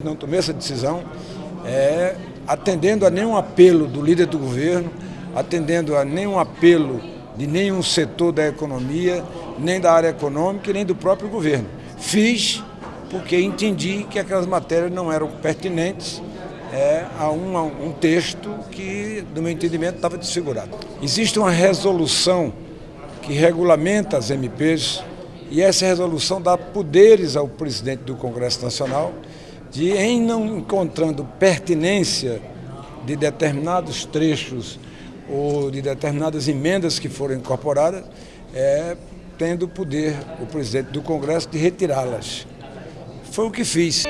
Não tomei essa decisão é, atendendo a nenhum apelo do líder do governo, atendendo a nenhum apelo de nenhum setor da economia, nem da área econômica, nem do próprio governo. Fiz porque entendi que aquelas matérias não eram pertinentes é, a, um, a um texto que, do meu entendimento, estava desfigurado. Existe uma resolução que regulamenta as MPs e essa resolução dá poderes ao presidente do Congresso Nacional de, em não encontrando pertinência de determinados trechos ou de determinadas emendas que foram incorporadas, é, tendo o poder, o presidente do Congresso, de retirá-las. Foi o que fiz.